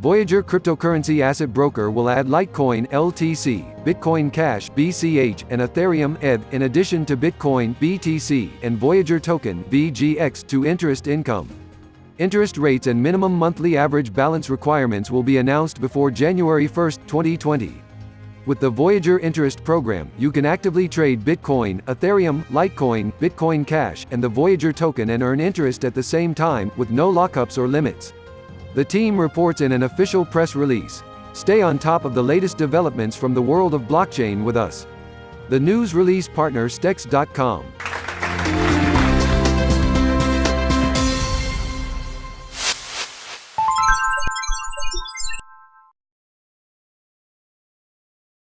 Voyager Cryptocurrency Asset Broker will add Litecoin LTC, Bitcoin Cash BCH, and Ethereum ETH in addition to Bitcoin BTC and Voyager Token VGX to interest income. Interest rates and minimum monthly average balance requirements will be announced before January 1, 2020. With the Voyager Interest Program, you can actively trade Bitcoin, Ethereum, Litecoin, Bitcoin Cash, and the Voyager token and earn interest at the same time, with no lockups or limits. The team reports in an official press release. Stay on top of the latest developments from the world of blockchain with us. The news release partner Stex.com.